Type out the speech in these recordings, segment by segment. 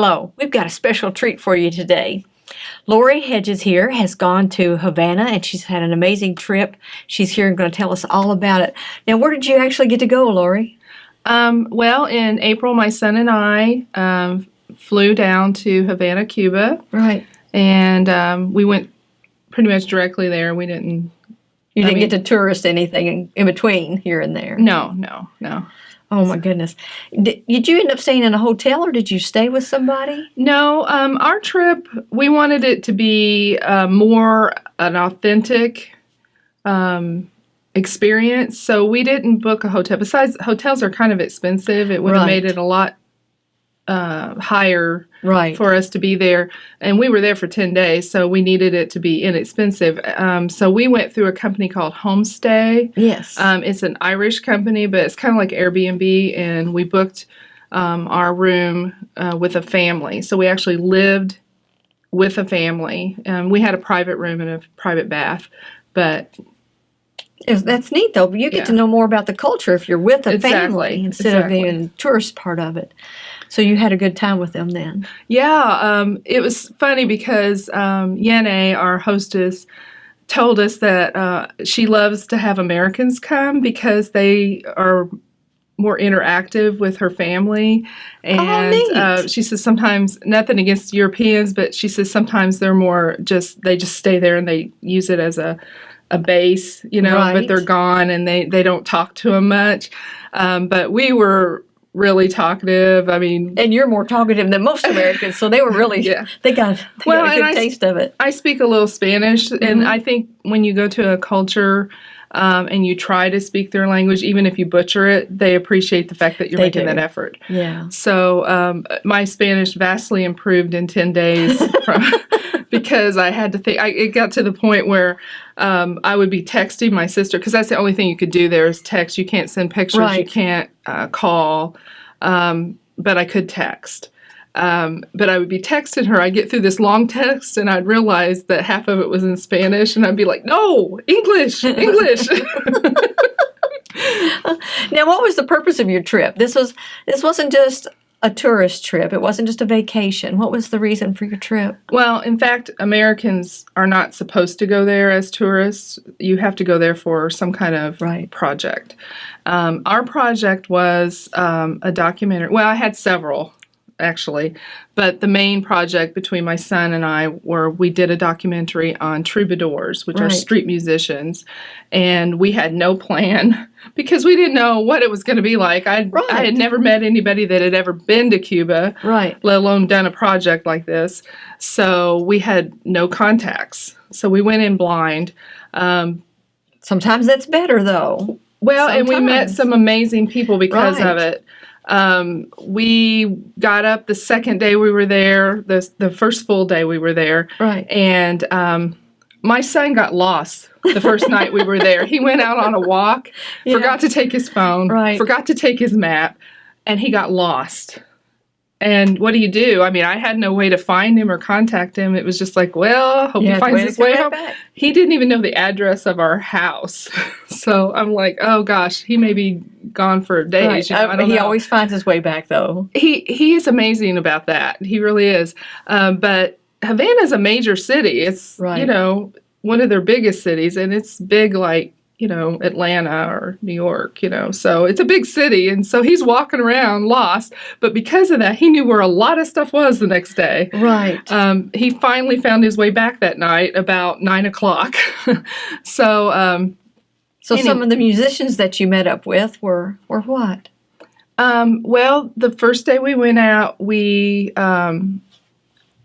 Hello, we've got a special treat for you today. Lori Hedges here has gone to Havana and she's had an amazing trip. She's here and going to tell us all about it. Now, where did you actually get to go, Lori? Um, well, in April, my son and I um, flew down to Havana, Cuba, Right. and um, we went pretty much directly there. We didn't. You didn't mean- get to tourist anything in, in between here and there. No, no, no, Oh my goodness. Did, did you end up staying in a hotel or did you stay with somebody? no. Um, our trip, we wanted it to be uh, more an authentic um, experience, so we didn't book a hotel. Besides, hotels are kind of expensive. It would have Right. made it a lot uh, higher Right. for us to be there. And we were there for 10 days, so we needed it to be inexpensive. Um, so we went through a company called Homestay. yes. Um, it's an Irish company, but it's kind of like Airbnb, and we booked um, our room uh, with a family. So we actually lived with a family. Um, we had a private room and a private bath, but Yes, that's neat though. But you get to know more about the culture if you're with a Exactly, family instead of being exactly. the tourist part of it. So you had a good time with them then. Yeah, um, it was funny because um, Yene, our hostess, told us that uh, she loves to have Americans come because they are more interactive with her family. And neat. uh, she says sometimes, nothing against Europeans, but she says sometimes they're more just, they just stay there and they use it as a, a base, you know, but they're gone and they, they don't talk to them much. Um, but we were really talkative. I mean, And you're more talkative than most Americans, so they were really Yeah. they got they Well, got a good I taste of it. I speak a little Spanish, Mm-hmm. and I think when you go to a culture um, and you try to speak their language, even if you butcher it, they appreciate the fact that you're They making do. that effort. Yeah. So um, my Spanish vastly improved in ten days from, because I had to think. I, it got to the point where um, I would be texting my sister because that's the only thing you could do there is text. You can't send pictures. You can't uh, call, um, but I could text. Um, but I would be texting her. I'd get through this long text and I'd realize that half of it was in Spanish, and I'd be like, "No, English, English." Now, what was the purpose of your trip? This was this wasn't just a tourist trip. It wasn't just a vacation. What was the reason for your trip? Well, in fact, Americans are not supposed to go there as tourists. You have to go there for some kind of Right. project. Um, our project was um, a documentary. Well, I had several actually, but the main project between my son and I were we did a documentary on troubadours, which are street musicians, and we had no plan because we didn't know what it was going to be like. I I Right. had never met anybody that had ever been to Cuba Right. let alone done a project like this. So we had no contacts. So we went in blind. Um, Sometimes that's better though. well, and we met some amazing people because of it. Um, we got up the second day we were there, the, the first full day we were there, Right. and um, my son got lost the first night we were there. He went out on a walk, Yeah. forgot to take his phone, Right. forgot to take his map, and he got lost. And what do you do? I mean, I had no way to find him or contact him. It was just like, well, hope You he finds his way home. back. He didn't even know the address of our house. so I'm like, oh gosh, he may be gone for days. Right. you know, Uh, he know always finds his way back though. he he is amazing about that. He really is. Um, but Havana is a major city. It's Right. you know one of their biggest cities, and it's big like you know Atlanta or New York. You know, so it's a big city, and so he's walking around lost. But because of that, he knew where a lot of stuff was the next day. Right. Um, he finally found his way back that night about nine o'clock. so. Um, So Any- some of the musicians that you met up with were were what? Um, well, the first day we went out, we um,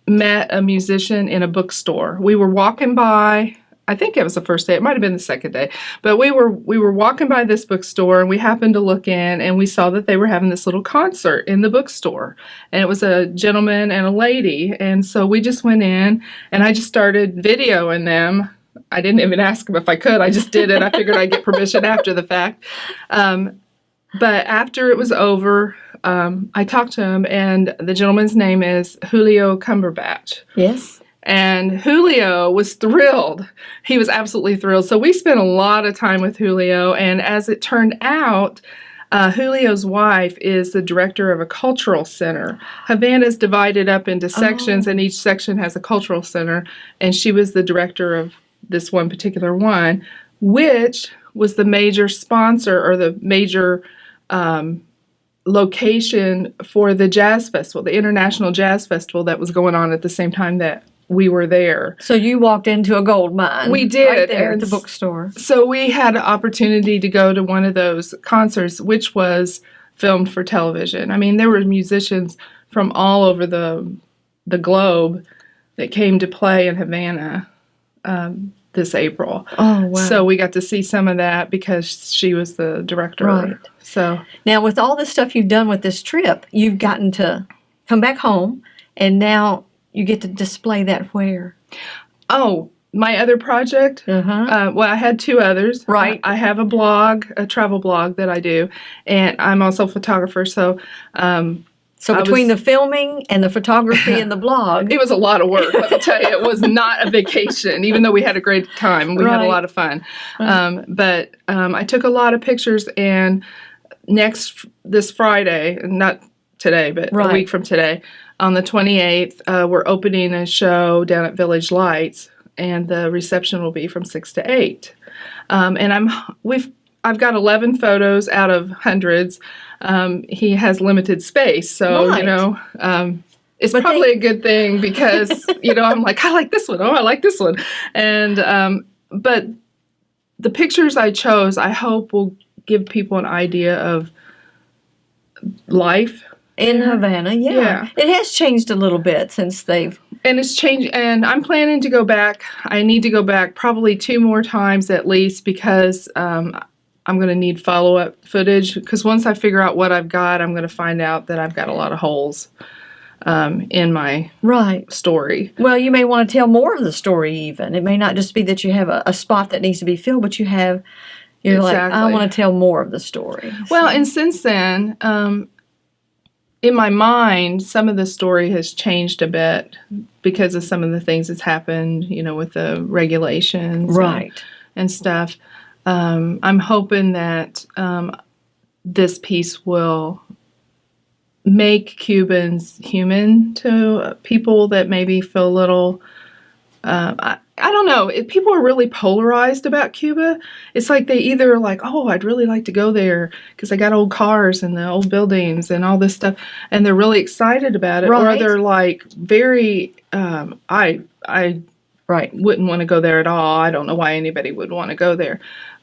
met a musician in a bookstore. We were walking by. I think it was the first day. It might have been the second day, but we were we were walking by this bookstore and we happened to look in and we saw that they were having this little concert in the bookstore, and it was a gentleman and a lady, and so we just went in and I just started videoing them. I didn't even ask them if I could. I just did it. I figured I'd get permission after the fact. Um, but after it was over, um, I talked to him, and the gentleman's name is Julio Cumberbatch. Yes. And Julio was thrilled. He was absolutely thrilled. So we spent a lot of time with Julio, and as it turned out, uh, Julio's wife is the director of a cultural center. Havana is divided up into sections, Oh. and each section has a cultural center. And she was the director of this one particular one, which was the major sponsor or the major um, location for the jazz festival, the International Jazz Festival that was going on at the same time that we were there. So you walked into a gold mine. We did, right there at the bookstore. So we had an opportunity to go to one of those concerts, which was filmed for television. I mean, there were musicians from all over the the globe that came to play in Havana um, this April. Oh wow! So we got to see some of that because she was the director. Right. So now with all the stuff you've done with this trip, you've gotten to come back home, and now you get to display that where. oh, my other project. Uh huh. Uh, well, I had two others. Right. I, I have a blog, a travel blog that I do, and I'm also a photographer. So um, So between was- the filming and the photography and the blog, It was a lot of work. Let me tell you, it was not a vacation, even though we had a great time. We had a lot of fun. right. Um, but um, I took a lot of pictures, and next this Friday, not today, but Right. a week from today, on the 28th, uh, we're opening a show down at Village Lights, and the reception will be from six to eight. Um, and I'm we've I've got 11 photos out of hundreds. Um, he has limited space, so Right. you know. Um, it's But probably a good thing because you know I'm like I like this one. Oh, I like this one, and um, but the pictures I chose, I hope will give people an idea of life, in Havana, yeah. Yeah. it has changed a little bit since they've. and it's changed. And I'm planning to go back. I need to go back probably two more times at least because um, I'm going to need follow up footage. Because once I figure out what I've got, I'm going to find out that I've got a lot of holes um, in my Right. story. Well, you may want to tell more of the story. Even it may not just be that you have a, a spot that needs to be filled, but you have. You're like, I want to tell more of the story. Well, So- and since then, um, in my mind, some of the story has changed a bit because of some of the things that's happened, you know, with the regulations and- right. and, stuff. Um, I'm hoping that um, this piece will make Cubans human to people that maybe feel a little. Uh, I, don't know. It, people are really polarized about Cuba. It's like they either are like, oh, I'd really like to go there because I got old cars and the old buildings and all this stuff, and they're really excited about it, Right. or they're like very, um, I, I Right. wouldn't want to go there at all. I don't know why anybody would want to go there.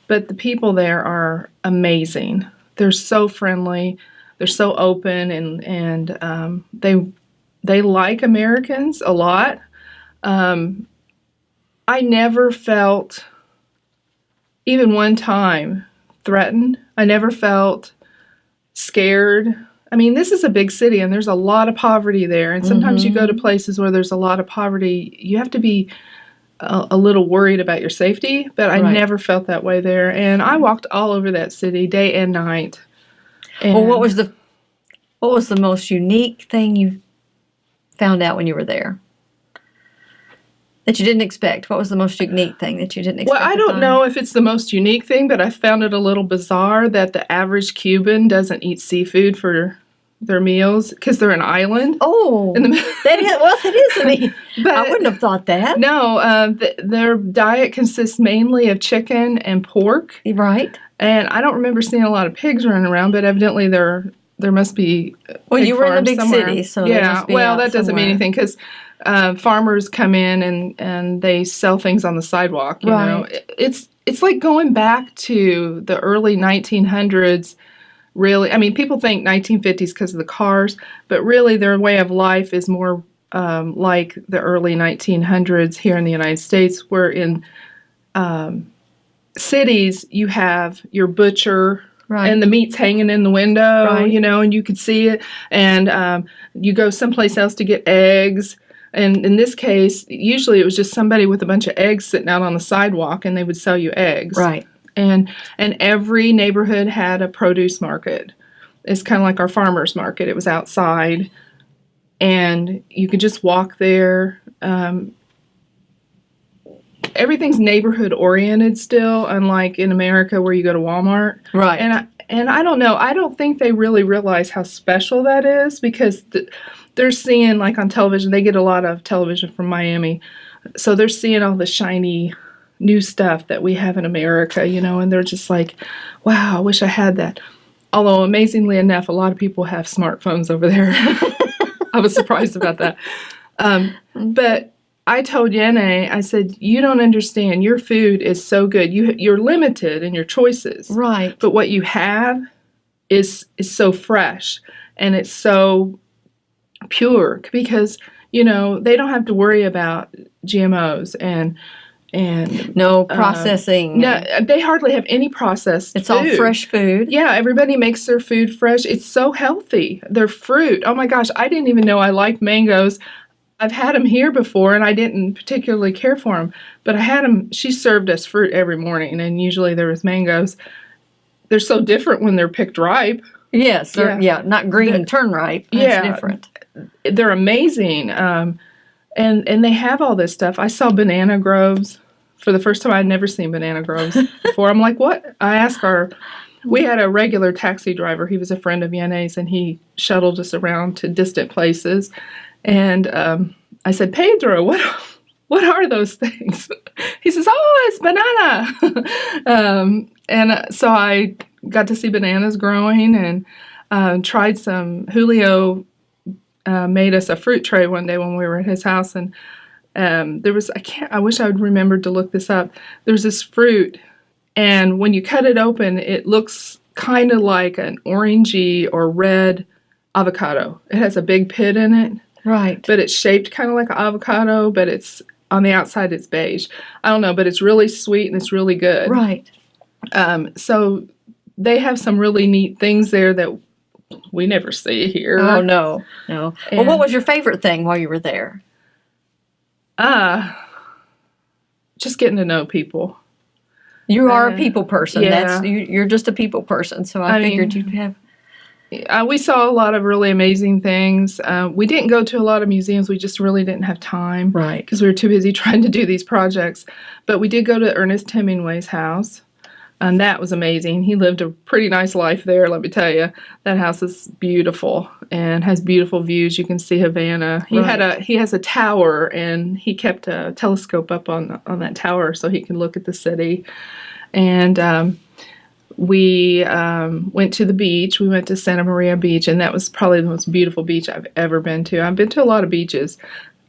But the people there are amazing. They're so friendly. They're so open and and um, they they like Americans a lot. Um, I never felt even one time threatened. I never felt scared. I mean, this is a big city and there's a lot of poverty there. And sometimes you go to mm-hmm. places where there's a lot of poverty, you have to be a, a little worried about your safety, but I Right. never felt that way there. And I walked all over that city day and night. And Well, what was the what was the most unique thing you found out when you were there that you didn't expect? What was the most unique thing that you didn't expect? well, I don't know if it's the most unique thing, but I found it a little bizarre that the average Cuban doesn't eat seafood for their meals because they're an island. Oh, In the, that is well, that is. I mean, but I wouldn't have thought that. no, uh, th- their diet consists mainly of chicken and pork. Right. And I don't remember seeing a lot of pigs running around, but evidently there there must be. Well, you were in a big somewhere. city, so yeah. must be well, that doesn't mean anything because uh, farmers come in and and they sell things on the sidewalk. You know, Right. It- it's it's like going back to the early 1900s. Really, I mean, people think 1950s because of the cars, but really their way of life is more um, like the early 1900s here in the United States, where in um, cities you have your butcher Right. and the meat's hanging in the window, Right. you know, and you could see it. And um, you go someplace else to get eggs. And in this case, usually it was just somebody with a bunch of eggs sitting out on the sidewalk, and they would sell you eggs. right. And and every neighborhood had a produce market. It's kind of like our farmers market. It was outside, and you could just walk there. Um, everything's neighborhood oriented still, unlike in America where you go to Walmart Right. and I, and I don't know. I don't think they really realize how special that is because th- they're seeing like on television. They get a lot of television from Miami, so they're seeing all the shiny new stuff that we have in America, you know, and they're just like, "Wow, I wish I had that." Although amazingly enough, a lot of people have smartphones over there. I was surprised about that. Um, but I told Yene, I said, "You don't understand. Your food is so good. You you're limited in your choices, Right. but what you have is is so fresh and it's so pure because you know they don't have to worry about GMOs and and No um, processing. no, they hardly have any processed. it's all fresh food. Yeah, everybody makes their food fresh. It's so healthy. Their fruit. Oh my gosh, I didn't even know I liked mangoes. I've had them here before and I didn't particularly care for them, but I had them. She served us fruit every morning, and usually there was mangoes. They're so different when they're picked ripe. Yes. Yeah. Yeah. yeah. Not green and turn ripe. That's Yeah. different. They're amazing, um, and and they have all this stuff. I saw banana groves for the first time. I'd never seen banana groves before. I'm like, what? I asked our. We had a regular taxi driver. He was a friend of Yene's, and he shuttled us around to distant places. And um, I said, Pedro, what what are those things? He says, Oh, it's banana. um, and uh, so I got to see bananas growing and uh, tried some. Julio uh, made us a fruit tray one day when we were at his house, and um, there was I can't. I wish I would remembered to look this up. There's this fruit, and when you cut it open, it looks kind of like an orangey or red avocado. It has a big pit in it Right. but it's shaped kind of like an avocado, but it's on the outside it's beige. I don't know, but it's really sweet and it's really good. Right. Um, so they have some really neat things there that we never see here. Oh no, no. Well, what was your favorite thing while you were there? Ah, just getting to know people. You are a Uh, people person. yeah. That's you, you're just a people person. So I, I figured mean- you'd have. Uh, we saw a lot of really amazing things. Uh, we didn't go to a lot of museums. We just really didn't have time. Right. because we were too busy trying to do these projects. But we did go to Ernest Hemingway's house, and that was amazing. He lived a pretty nice life there, let me tell you. That house is beautiful and has beautiful views. You can see Havana. He had a he has a tower, and he kept a telescope up on on that tower so he can look at the city. And um, we um, went to the beach. We went to Santa Maria Beach, and that was probably the most beautiful beach I've ever been to. I've been to a lot of beaches.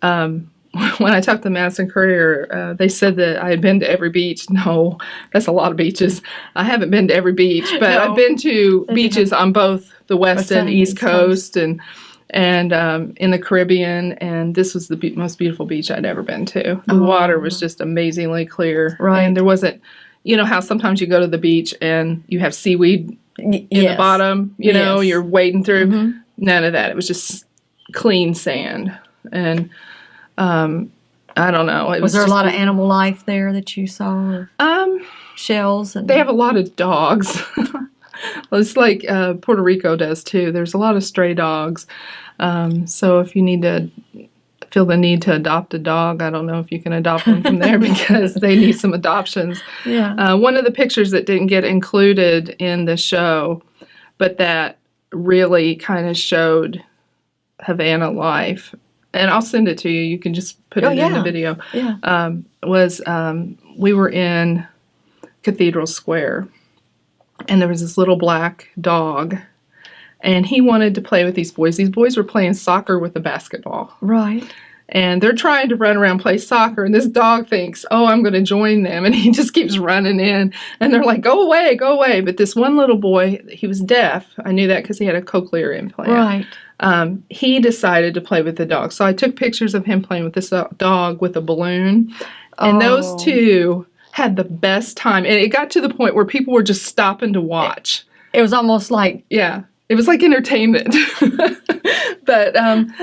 Um, when I talked to the Madison Courier, uh, they said that I had been to every beach. No, that's a lot of beaches. I haven't been to every beach, but No. I've been to beaches on both the west West and east East Coast. coast, and and um, in the Caribbean. And this was the be- most beautiful beach I'd ever been to. The Oh. water was just amazingly clear, Right. And there wasn't, you know, how sometimes you go to the beach and you have seaweed Y- in yes. the bottom. You know, Yes. you're wading through. Mhm. None of that. It was just clean sand, and um, I don't know. It Was there a lot of animal life there that you saw? Um, shells and they have a lot of dogs. it's like uh, Puerto Rico does too. There's a lot of stray dogs. Um, so if you need to feel the need to adopt a dog, I don't know if you can adopt them from there because they need some adoptions. yeah. Uh, one of the pictures that didn't get included in the show, but that really kind of showed Havana life, and I'll send it to you. You can just put Oh, it in the video. yeah. Um, was um, we were in Cathedral Square, and there was this little black dog, and he wanted to play with these boys. These boys were playing soccer with a basketball Right. and they're trying to run around play soccer and this dog thinks oh i'm going to join them and he just keeps running in and they're like go away go away but this one little boy he was deaf i knew that because he had a cochlear implant Right. Um, he decided to play with the dog so i took pictures of him playing with this dog with a balloon and Oh. those two had the best time and it got to the point where people were just stopping to watch It was almost like yeah, it was like entertainment. but um,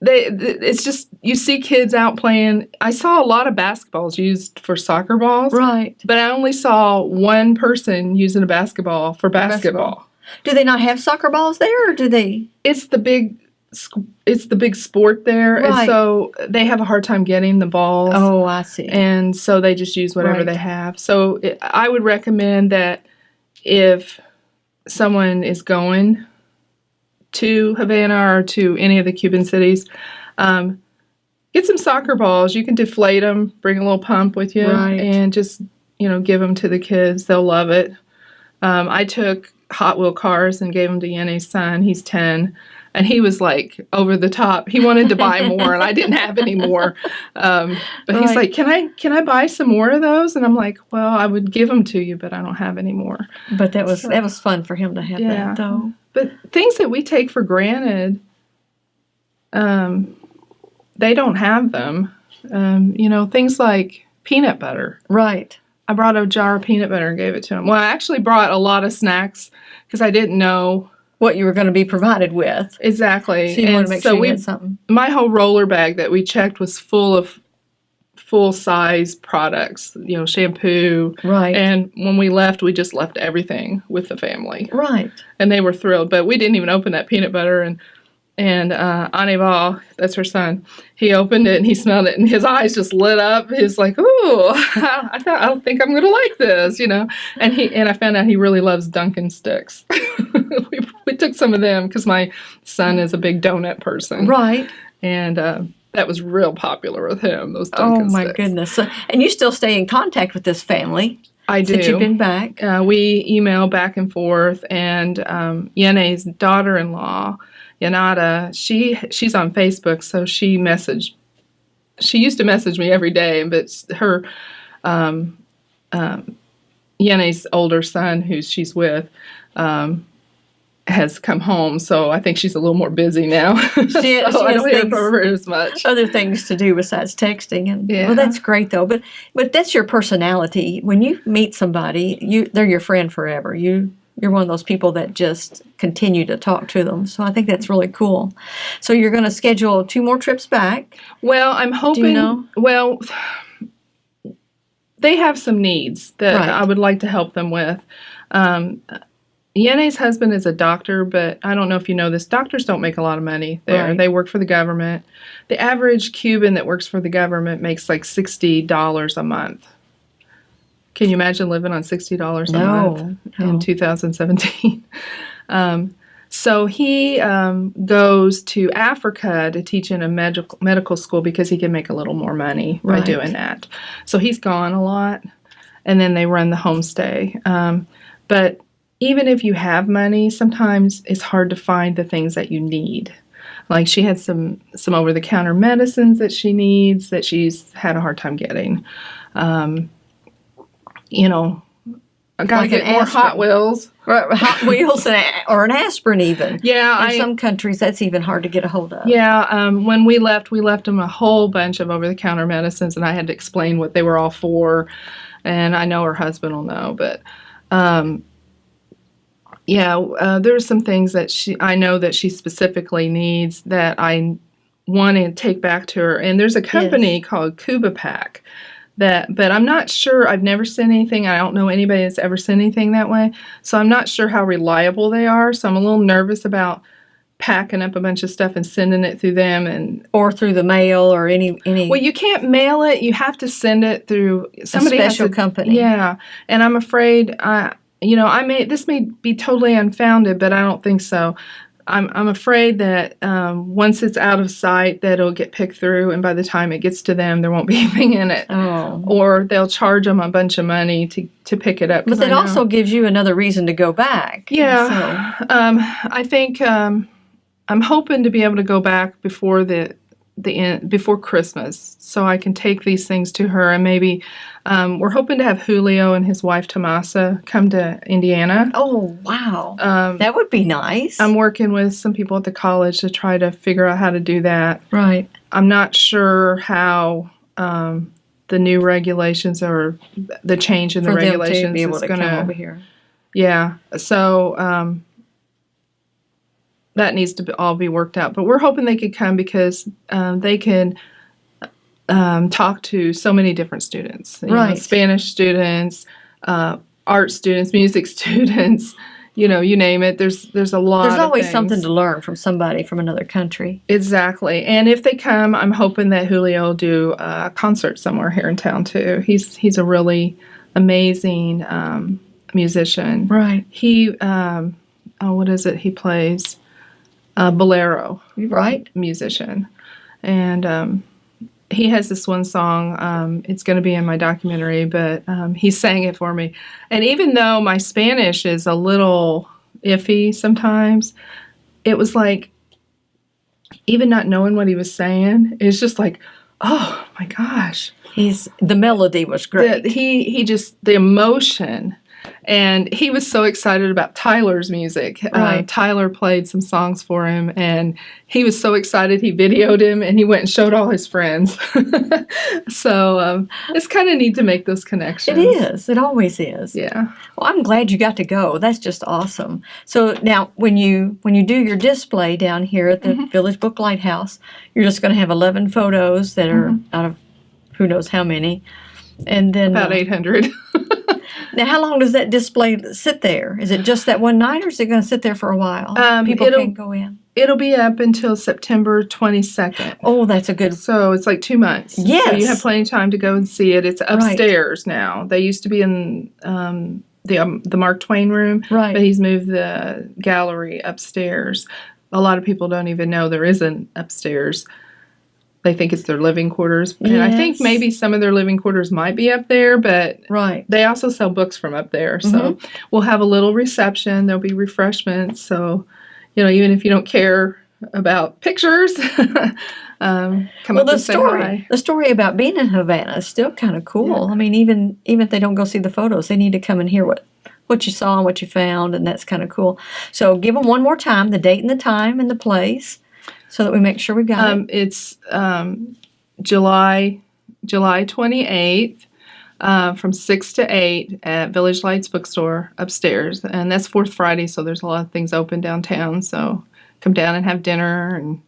they, it's just you see kids out playing. I saw a lot of basketballs used for soccer balls, right. but I only saw one person using a basketball for basketball. basketball. Do they not have soccer balls there, or do they? It's the big. It's the big sport there, and so they have a hard time getting the balls. Oh, I see. and so they just use whatever Right. they have. So it, I would recommend that if someone is going to Havana or to any of the Cuban cities, um, get some soccer balls. You can deflate them, bring a little pump with you, Right. and just you know give them to the kids. They'll love it. Um, I took Hot Wheel cars and gave them to Yene's son. He's ten. And he was like over the top. He wanted to buy more, and I didn't have any more. Um, but he's like, "Can I can I buy some more of those?" And I'm like, "Well, I would give them to you, but I don't have any more." But that was So- that was fun for him to have Yeah. that though. But things that we take for granted, um, they don't have them. Um, you know, things like peanut butter. Right. I brought a jar of peanut butter and gave it to him. Well, I actually brought a lot of snacks because I didn't know What you were going to be provided with. exactly. So you want to make so sure you we, had something. my whole roller bag that we checked was full of full size products. You know, shampoo. Right. And when we left, we just left everything with the family. right. and they were thrilled. But we didn't even open that peanut butter, and and uh, Anival, that's her son, he opened it and he smelled it, and his eyes just lit up. He's like, "Ooh, I thought I don't think I'm gonna like this," you know. And he and I found out he really loves Dunkin' sticks. we, we took some of them because my son is a big donut person, Right. and uh, that was real popular with him. Those Dunkin' Oh my sticks. goodness. And you still stay in contact with this family I do. since you've been back. uh, we email back and forth, and um, Yene's daughter-in-law, Yanada, she she's on Facebook, so she messaged. She used to message me every day, but her, um, um, Yene's older son, who she's with, um, has come home, so I think she's a little more busy now. so she I has don't hear from her as much. Other things to do besides texting, and Yeah. well, that's great though. But but that's your personality. When you meet somebody, you they're your friend forever. You you're one of those people that just continue to talk to them. So I think that's really cool. So you're going to schedule two more trips back. Well, I'm hoping. know? Well, they have some needs that Right. I would like to help them with. Um, Yene's husband is a doctor, but I don't know if you know this. Doctors don't make a lot of money there. Right. They work for the government. The average Cuban that works for the government makes like sixty dollars a month. Can you imagine living on sixty dollars a month? No, in 2017. um, so he um, goes to Africa to teach in a medical medical school because he can make a little more money by doing that. So he's gone a lot, and then they run the homestay. Um, but even if you have money, sometimes it's hard to find the things that you need. Like she had some some over the counter medicines that she needs that she's had a hard time getting. Um, you know, I gotta Like get more aspirin. Hot Wheels. Or Hot Wheels and a- or an aspirin even. Yeah, In I, some countries, that's even hard to get a hold of. yeah. Um, when we left, we left them a whole bunch of over-the-counter medicines, and I had to explain what they were all for. And I know her husband will know, but um, yeah, uh, there's some things that she I know that she specifically needs that I want to take back to her. And there's a company called Cuba Pack that, but I'm not sure. I've never sent anything. I don't know anybody that's ever sent anything that way, so I'm not sure how reliable they are. So I'm a little nervous about packing up a bunch of stuff and sending it through them and Or through the mail or any any well you can't mail it you have to send it through somebody has special to- company. yeah and i'm afraid i you know i may this may be totally unfounded but i don't think so i'm, I'm afraid that um, once it's out of sight that it'll get picked through and by the time it gets to them there won't be anything in it Oh. or they'll charge them a bunch of money to, to pick it up. But that I know- also gives you another reason to go back. yeah. Um, I think um, I'm hoping to be able to go back before the the end, before Christmas, so I can take these things to her, and maybe um, we're hoping to have Julio and his wife Tomasa come to Indiana. Oh wow, Um, that would be nice. I'm working with some people at the college to try to figure out how to do that. right. I'm not sure how um, the new regulations or the change in the For regulations to be able is to going come over here. Yeah. So um, that needs to be, all be worked out. But we're hoping they could come because um, they can um, talk to so many different students. you know, Right. Spanish students, uh, art students, music students. You know, you name it. There's there's a lot. There's always something to learn from somebody from another country. Exactly. And if they come, I'm hoping that Julio will do a concert somewhere here in town too. He's he's a really amazing um, musician. Right. He, um, oh, what is it? He plays a bolero Right. musician, and um, he has this one song. Um, it's going to be in my documentary, but um, he sang it for me. And even though my Spanish is a little iffy sometimes, it was like even not knowing what he was saying, it's just like, oh my gosh, He's the melody was great. the, he he just the emotion and he was so excited about Tyler's music. Uh, Tyler played some songs for him, and he was so excited. He videoed him, and he went and showed all his friends. so um, it's kind of neat to make those connections. It is. It always is. Yeah. Well, I'm glad you got to go. That's just awesome. So now, when you when you do your display down here at the Mm-hmm. Village Book Lighthouse, you're just going to have 11 photos that are Mm-hmm. out of who knows how many, and then About uh, 800. now, how long does that display sit there? Is it just that one night, or is it going to sit there for a while? Um, People it'll- can go in. It'll be up until September 22nd. Oh, that's a good. So it's like two months. Yes. So you have plenty of time to go and see it. It's upstairs now. They used to be in um, the um, the Mark Twain room, Right. but he's moved the gallery upstairs. A lot of people don't even know there is an upstairs. They think it's their living quarters, and I think maybe some of their living quarters might be up there, but Right. they also sell books from up there. So Mm-hmm. we'll have a little reception. There'll be refreshments. So, you know, even if you don't care about pictures, um, come Well, up the and story, hi. the story about being in Havana is still kind of cool. I mean, even even if they don't go see the photos, they need to come and hear what what you saw and what you found, and that's kind of cool. So, give them one more time the date and the time and the place, so that we make sure we got it. Um, it's um, July July twenty eighth. Uh, from six to eight at Village Lights Bookstore upstairs, and that's Fourth Friday, so there's a lot of things open downtown. So come down and have dinner and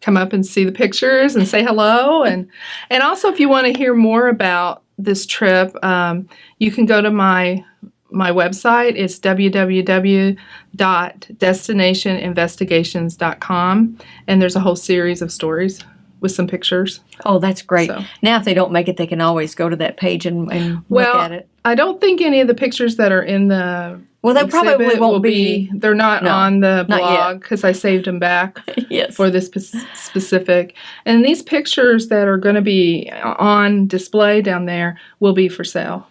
come up and see the pictures and say hello and and also if you want to hear more about this trip um, you can go to my my website is www.destinationinvestigations.com and there's a whole series of stories with some pictures oh, that's great. so- Now, if they don't make it, they can always go to that page and, and Well, look at it. i don't think any of the pictures that are in the Well, they probably won't will be. they're not No, on the blog because i saved them back yes. for this specific. And these pictures that are going to be uh, on display down there will be for sale.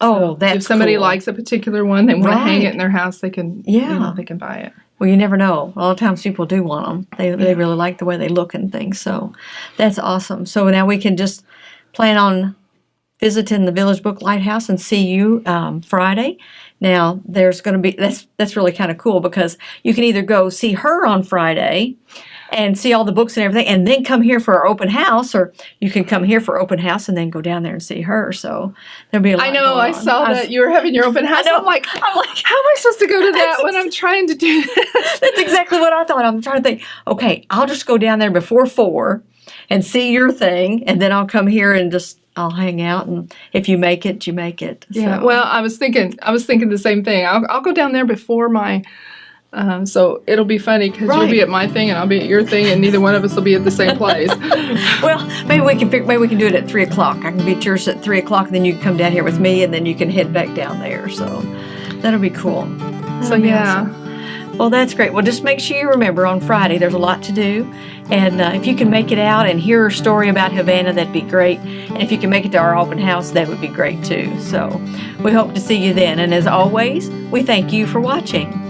Oh, So that's if somebody cool. likes a particular one, they want to hang it in their house, they can. you Yeah. know, they can buy it. Well, you never know. A lot of times people do want them. They, they really like the way they look and things. So that's awesome. So now we can just plan on visiting the Village Book Lighthouse and see you um, Friday. Now there's going to be that's that's really kind of cool because you can either go see her on Friday and see all the books and everything, and then come here for our open house, or you can come here for open house and then go down there and see her. So there'll be a lot. I know. I saw I that you were having your open house. I'm like, I'm like, how am I supposed to go to that when I'm trying to do this? That's exactly what I thought. I'm trying to think, okay, I'll just go down there before four and see your thing, and then I'll come here and just I'll hang out. And if you make it, you make it. Yeah. So- Well, I was thinking. I was thinking the same thing. I'll, I'll go down there before my. Um, so it'll be funny because you'll be at my thing and I'll be at your thing, and neither one of us will be at the same place. well, maybe we can maybe we can do it at three o'clock. I can be at yours at three o'clock, and then you can come down here with me, and then you can head back down there. So that'll be cool. so That'll be yeah. awesome. Well, that's great. Well, just make sure you remember on Friday there's a lot to do. And uh, if you can make it out and hear her story about Havana, that'd be great. And if you can make it to our open house, that would be great too. So we hope to see you then. And as always, we thank you for watching.